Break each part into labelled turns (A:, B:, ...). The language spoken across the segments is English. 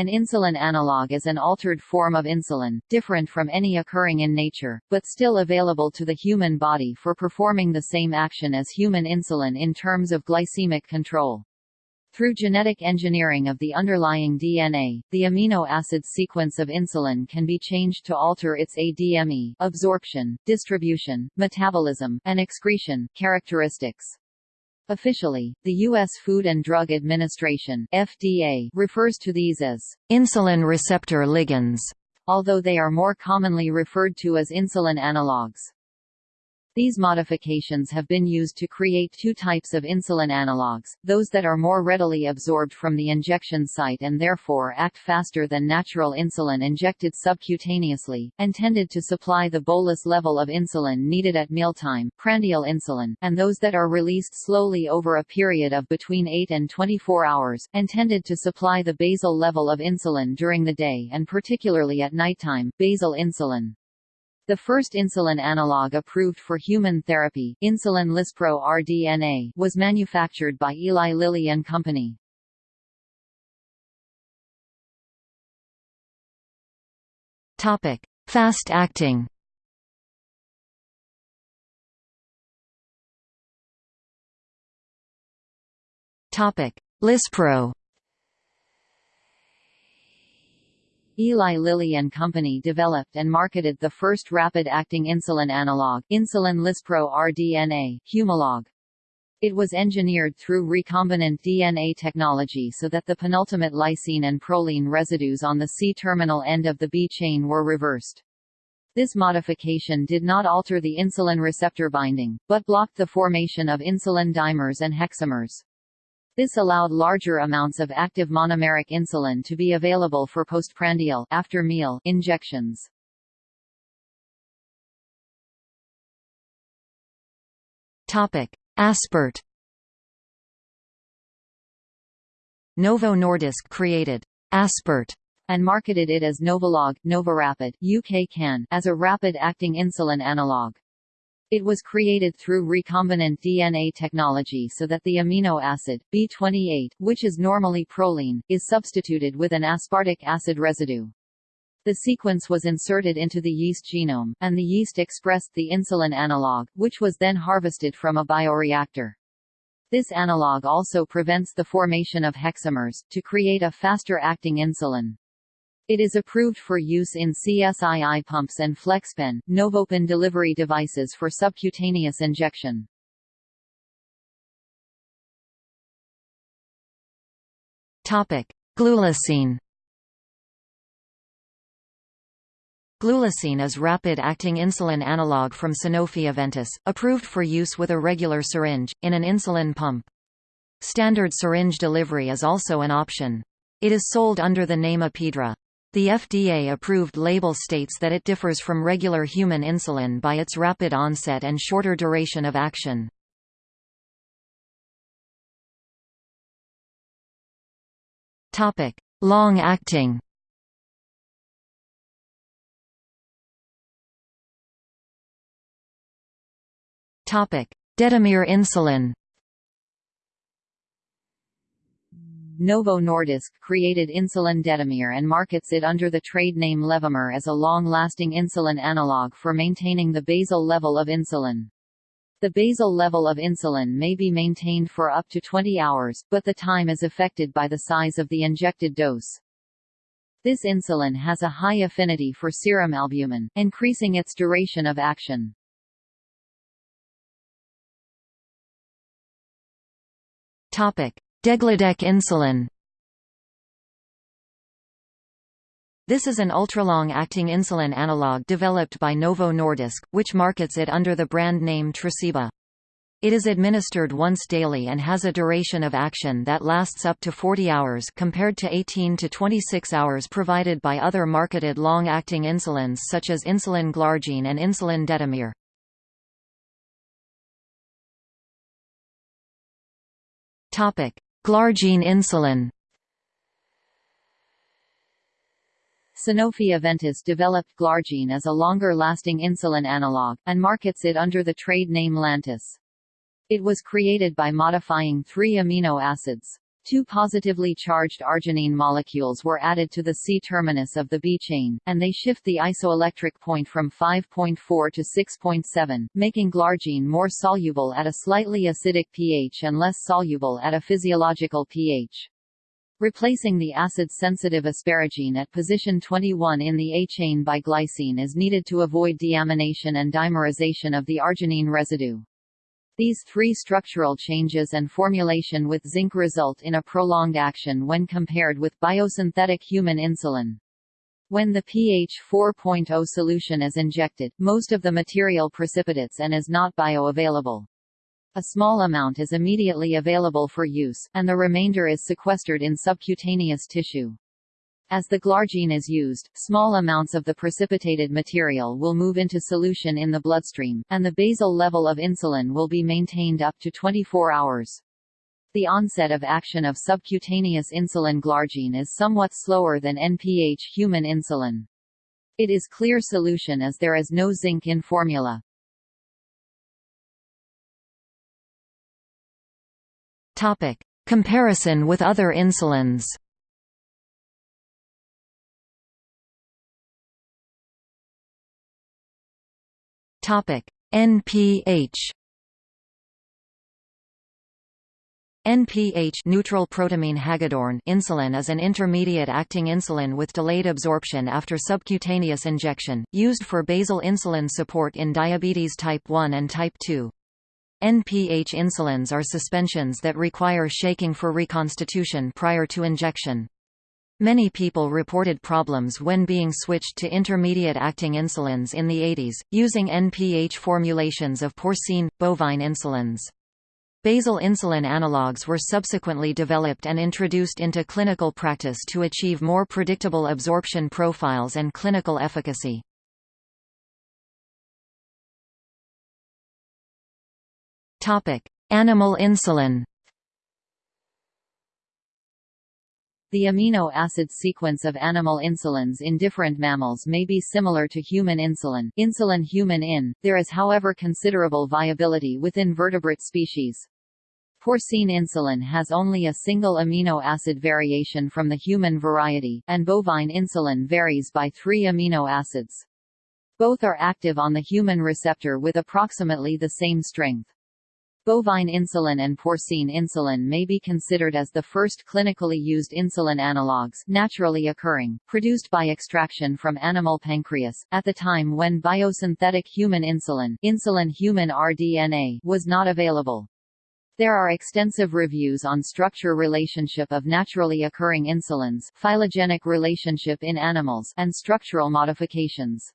A: An insulin analog is an altered form of insulin, different from any occurring in nature, but still available to the human body for performing the same action as human insulin in terms of glycemic control. Through genetic engineering of the underlying DNA, the amino acid sequence of insulin can be changed to alter its ADME absorption, distribution, metabolism, and excretion characteristics. Officially, the U.S. Food and Drug Administration FDA refers to these as insulin receptor ligands, although they are more commonly referred to as insulin analogs. These modifications have been used to create two types of insulin analogues, those that are more readily absorbed from the injection site and therefore act faster than natural insulin injected subcutaneously, intended to supply the bolus level of insulin needed at mealtime prandial insulin, and those that are released slowly over a period of between 8 and 24 hours, intended to supply the basal level of insulin during the day and particularly at nighttime, basal insulin. The first insulin analog approved for human therapy, insulin Lispro rDNA, was manufactured by Eli Lilly and Company. Topic: Fast acting. Topic: Lispro. Eli Lilly and Company developed and marketed the first rapid-acting insulin analog, insulin Lispro rDNA, Humalog. It was engineered through recombinant DNA technology so that the penultimate lysine and proline residues on the C-terminal end of the B chain were reversed. This modification did not alter the insulin receptor binding, but blocked the formation of insulin dimers and hexamers. This allowed larger amounts of active monomeric insulin to be available for postprandial after meal injections. Topic: Aspart. Novo Nordisk created Aspart and marketed it as Novolog Novorapid UK CAN as a rapid-acting insulin analog. It was created through recombinant DNA technology so that the amino acid, B28, which is normally proline, is substituted with an aspartic acid residue. The sequence was inserted into the yeast genome, and the yeast expressed the insulin analog, which was then harvested from a bioreactor. This analog also prevents the formation of hexamers, to create a faster-acting insulin. It is approved for use in CSII pumps and FlexPen, Novopen delivery devices for subcutaneous injection. Topic. Glulisine is rapid-acting insulin analog from Sanofi Aventis, approved for use with a regular syringe, in an insulin pump. Standard syringe delivery is also an option. It is sold under the name Apidra. The FDA-approved label states that it differs from regular human insulin by its rapid onset and shorter duration of action. Long-acting Detemir insulin Novo Nordisk created insulin Detemir and markets it under the trade name Levemir as a long-lasting insulin analog for maintaining the basal level of insulin. The basal level of insulin may be maintained for up to 20 hours, but the time is affected by the size of the injected dose. This insulin has a high affinity for serum albumin, increasing its duration of action. Topic: Degludec insulin This is an ultralong-acting insulin analog developed by Novo Nordisk, which markets it under the brand name Tresiba. It is administered once daily and has a duration of action that lasts up to 40 hours compared to 18 to 26 hours provided by other marketed long-acting insulins such as insulin glargine and insulin detemir. Topic: Glargine insulin Sanofi Aventis developed Glargine as a longer-lasting insulin analog, and markets it under the trade name Lantus. It was created by modifying three amino acids. Two positively charged arginine molecules were added to the C-terminus of the B chain, and they shift the isoelectric point from 5.4 to 6.7, making glargine more soluble at a slightly acidic pH and less soluble at a physiological pH. Replacing the acid-sensitive asparagine at position 21 in the A chain by glycine is needed to avoid deamination and dimerization of the arginine residue. These three structural changes and formulation with zinc result in a prolonged action when compared with biosynthetic human insulin. When the pH 4.0 solution is injected, most of the material precipitates and is not bioavailable. A small amount is immediately available for use, and the remainder is sequestered in subcutaneous tissue. As the glargine is used, small amounts of the precipitated material will move into solution in the bloodstream, and the basal level of insulin will be maintained up to 24 hours. The onset of action of subcutaneous insulin glargine is somewhat slower than NPH human insulin. It is clear solution as there is no zinc in formula.
B: Topic: Comparison with other insulins. Topic: NPH. NPH neutral protamine hagedorn insulin is an intermediate-acting insulin with delayed absorption after subcutaneous injection, used for basal insulin support in diabetes type 1 and type 2. NPH insulins are suspensions that require shaking for reconstitution prior to injection. Many people reported problems when being switched to intermediate-acting insulins in the 80s, using NPH formulations of porcine, bovine insulins. Basal insulin analogues were subsequently developed and introduced into clinical practice to achieve more predictable absorption profiles and clinical efficacy. Animal insulin
A: The amino acid sequence of animal insulins in different mammals may be similar to human insulin insulin human in, there is however considerable viability within vertebrate species. Porcine insulin has only a single amino acid variation from the human variety, and bovine insulin varies by three amino acids. Both are active on the human receptor with approximately the same strength. Bovine insulin and porcine insulin may be considered as the first clinically used insulin analogues naturally occurring, produced by extraction from animal pancreas, at the time when biosynthetic human insulin, insulin human rDNA was not available. There are extensive reviews on structure relationship of naturally occurring insulins, phylogenetic relationship in animals, and structural modifications.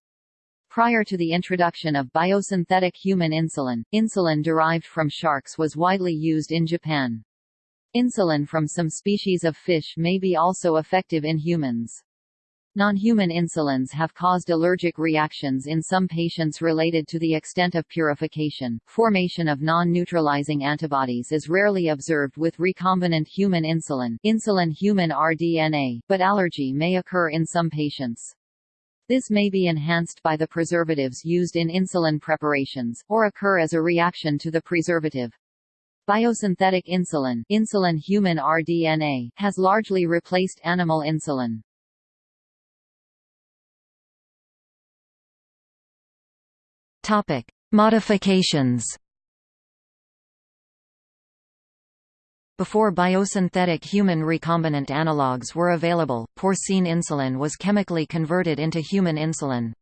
A: Prior to the introduction of biosynthetic human insulin, insulin derived from sharks was widely used in Japan. Insulin from some species of fish may be also effective in humans. Non-human insulins have caused allergic reactions in some patients related to the extent of purification. Formation of non-neutralizing antibodies is rarely observed with recombinant human insulin, insulin human rDNA, but allergy may occur in some patients. This may be enhanced by the preservatives used in insulin preparations, or occur as a reaction to the preservative. Biosynthetic insulin, insulin human rDNA, has largely replaced animal insulin.
B: Topic: Modifications Before biosynthetic human recombinant analogues were available, porcine insulin was chemically converted into human insulin.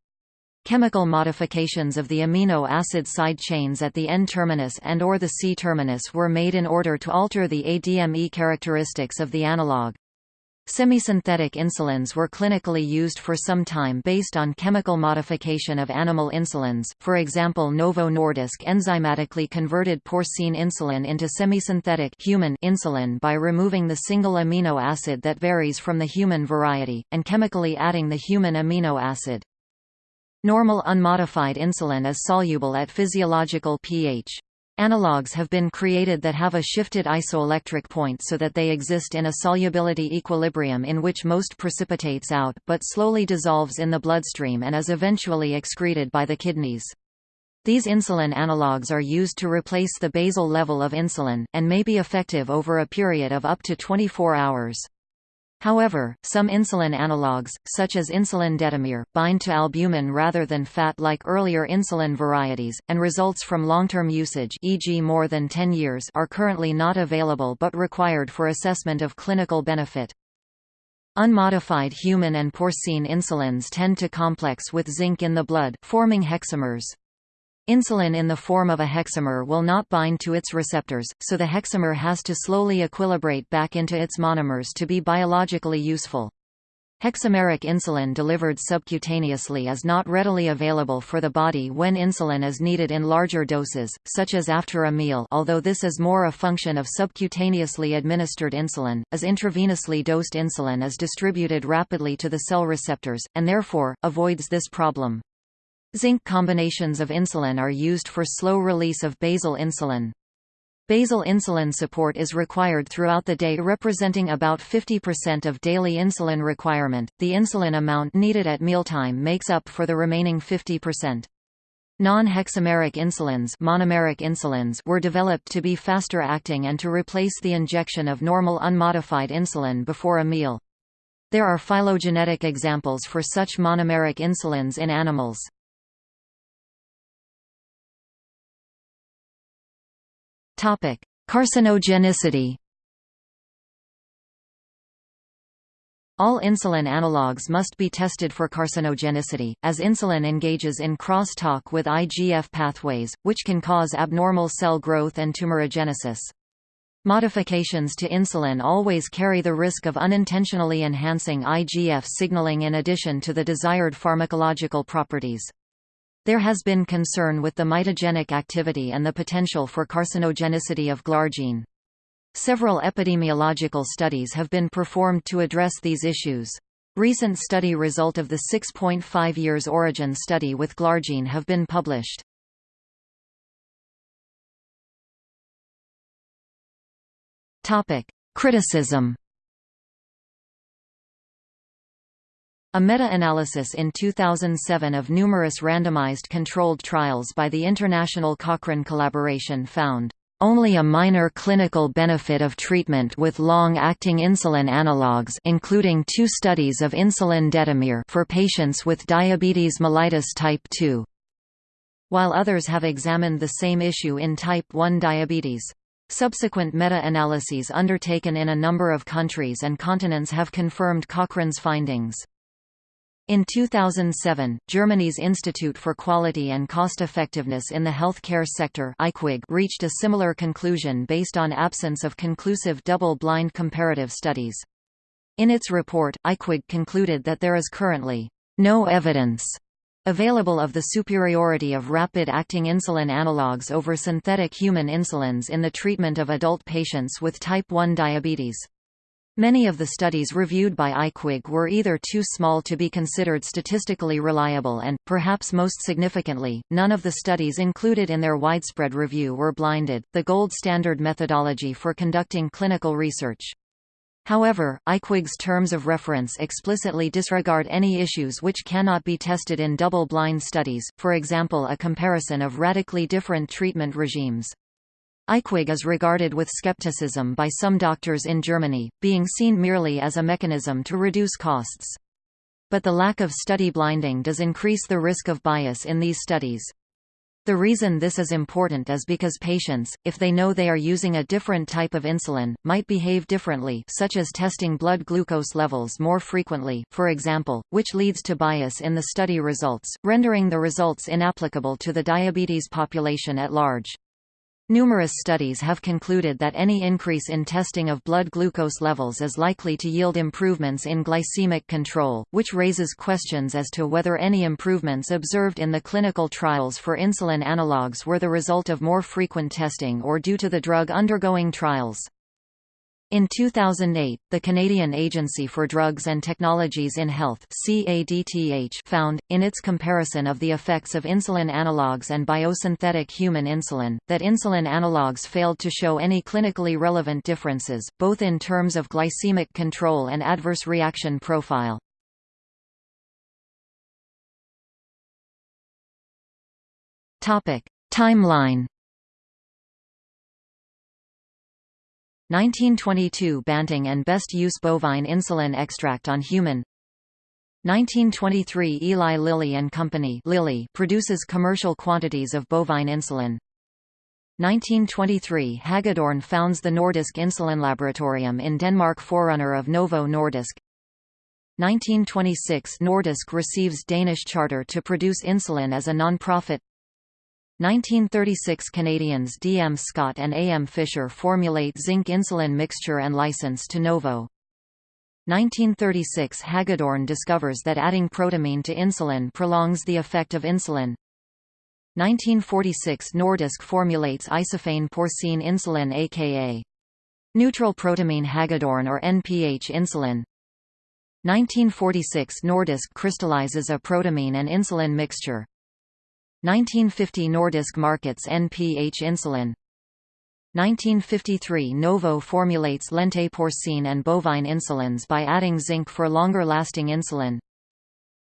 B: Chemical modifications of the amino acid side chains at the N-terminus and or the C-terminus were made in order to alter the ADME characteristics of the analog. Semisynthetic insulins were clinically used for some time based on chemical modification of animal insulins, for example Novo Nordisk enzymatically converted porcine insulin into semisynthetic human insulin by removing the single amino acid that varies from the human variety, and chemically adding the human amino acid. Normal unmodified insulin is soluble at physiological pH. Analogues have been created that have a shifted isoelectric point so that they exist in a solubility equilibrium in which most precipitates out, but slowly dissolves in the bloodstream and is eventually excreted by the kidneys. These insulin analogues are used to replace the basal level of insulin, and may be effective over a period of up to 24 hours. However, some insulin analogues, such as insulin detemir, bind to albumin rather than fat like earlier insulin varieties, and results from long-term usage e.g. more than 10 years are currently not available but required for assessment of clinical benefit. Unmodified human and porcine insulins tend to complex with zinc in the blood, forming hexamers. Insulin in the form of a hexamer will not bind to its receptors, so the hexamer has to slowly equilibrate back into its monomers to be biologically useful. Hexameric insulin delivered subcutaneously is not readily available for the body when insulin is needed in larger doses, such as after a meal although this is more a function of subcutaneously administered insulin, as intravenously dosed insulin is distributed rapidly to the cell receptors, and therefore, avoids this problem. Zinc combinations of insulin are used for slow release of basal insulin. Basal insulin support is required throughout the day representing about 50% of daily insulin requirement. The insulin amount needed at mealtime makes up for the remaining 50%. Non-hexameric insulins, monomeric insulins were developed to be faster acting and to replace the injection of normal unmodified insulin before a meal. There are phylogenetic examples for such monomeric insulins in animals. Carcinogenicity. All insulin analogues must be tested for carcinogenicity, as insulin engages in cross-talk with IGF pathways, which can cause abnormal cell growth and tumorigenesis. Modifications to insulin always carry the risk of unintentionally enhancing IGF signaling in addition to the desired pharmacological properties. There has been concern with the mitogenic activity and the potential for carcinogenicity of glargine. Several epidemiological studies have been performed to address these issues. Recent study result of the 6.5 years origin study with glargine have been published. Topic: Criticism A meta-analysis in 2007 of numerous randomized controlled trials by the International Cochrane Collaboration found only a minor clinical benefit of treatment with long-acting insulin analogues including two studies of insulin detemir for patients with diabetes mellitus type 2. While others have examined the same issue in type 1 diabetes. Subsequent meta-analyses undertaken in a number of countries and continents have confirmed Cochrane's findings. In 2007, Germany's Institute for Quality and Cost-Effectiveness in the Healthcare Sector reached a similar conclusion based on absence of conclusive double-blind comparative studies. In its report, IQWiG concluded that there is currently no evidence available of the superiority of rapid-acting insulin analogues over synthetic human insulins in the treatment of adult patients with type 1 diabetes. Many of the studies reviewed by IQWiG were either too small to be considered statistically reliable and, perhaps most significantly, none of the studies included in their widespread review were blinded, the gold standard methodology for conducting clinical research. However, IQWiG's terms of reference explicitly disregard any issues which cannot be tested in double-blind studies, for example a comparison of radically different treatment regimes. IQWiG is regarded with skepticism by some doctors in Germany, being seen merely as a mechanism to reduce costs. But the lack of study blinding does increase the risk of bias in these studies. The reason this is important is because patients, if they know they are using a different type of insulin, might behave differently such as testing blood glucose levels more frequently, for example, which leads to bias in the study results, rendering the results inapplicable to the diabetes population at large. Numerous studies have concluded that any increase in testing of blood glucose levels is likely to yield improvements in glycemic control, which raises questions as to whether any improvements observed in the clinical trials for insulin analogues were the result of more frequent testing or due to the drug undergoing trials. In 2008, the Canadian Agency for Drugs and Technologies in Health found, in its comparison of the effects of insulin analogues and biosynthetic human insulin, that insulin analogues failed to show any clinically relevant differences, both in terms of glycemic control and adverse reaction profile. Timeline 1922 Banting and Best use bovine insulin extract on human. 1923 Eli Lilly and Company Lilly produces commercial quantities of bovine insulin. 1923 Hagedorn founds the Nordisk Insulin Laboratorium in Denmark forerunner of Novo Nordisk. 1926 Nordisk receives Danish charter to produce insulin as a non-profit 1936 Canadians D. M. Scott and A. M. Fisher formulate zinc insulin mixture and license to Novo 1936 Hagedorn discovers that adding protamine to insulin prolongs the effect of insulin. 1946 Nordisk formulates isophane porcine insulin aka neutral protamine Hagedorn or NPH insulin. 1946 Nordisk crystallizes a protamine and insulin mixture. 1950 Nordisk markets NPH insulin. 1953 Novo formulates lente porcine and bovine insulins by adding zinc for longer-lasting insulin.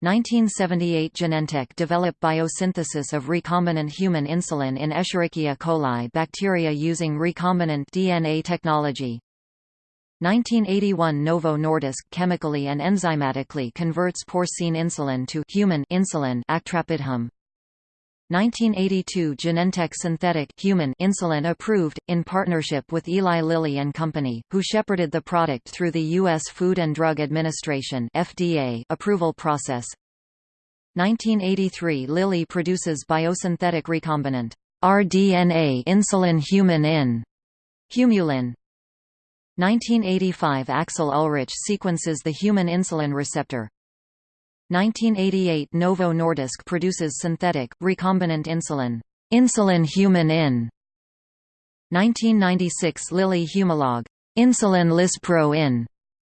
B: 1978 Genentech develop biosynthesis of recombinant human insulin in Escherichia coli bacteria using recombinant DNA technology. 1981 Novo Nordisk chemically and enzymatically converts porcine insulin to human insulin actrapidum. 1982 Genentech synthetic human insulin approved, in partnership with Eli Lilly and Company, who shepherded the product through the U.S. Food and Drug Administration FDA approval process. 1983 Lilly produces biosynthetic recombinant rDNA insulin human in Humulin. 1985 Axel Ullrich sequences the human insulin receptor, 1988 Novo Nordisk produces synthetic, recombinant insulin, insulin human in. 1996 Lilly Humalog, insulin Lispro in,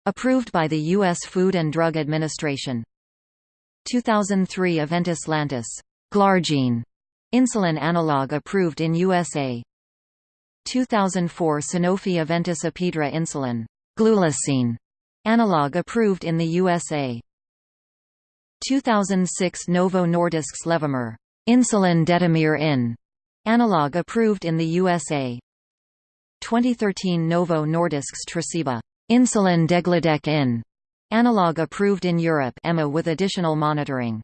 B: approved by the U.S. Food and Drug Administration. 2003 Aventis Lantus, Glargine, insulin analog approved in USA. 2004 Sanofi Aventis Apidra insulin, Glulisine, analog approved in the USA. 2006 Novo Nordisk's Levemir insulin detemir in analog approved in the USA. 2013 Novo Nordisk's Tresiba insulin degludec in analog approved in Europe EMA with additional monitoring.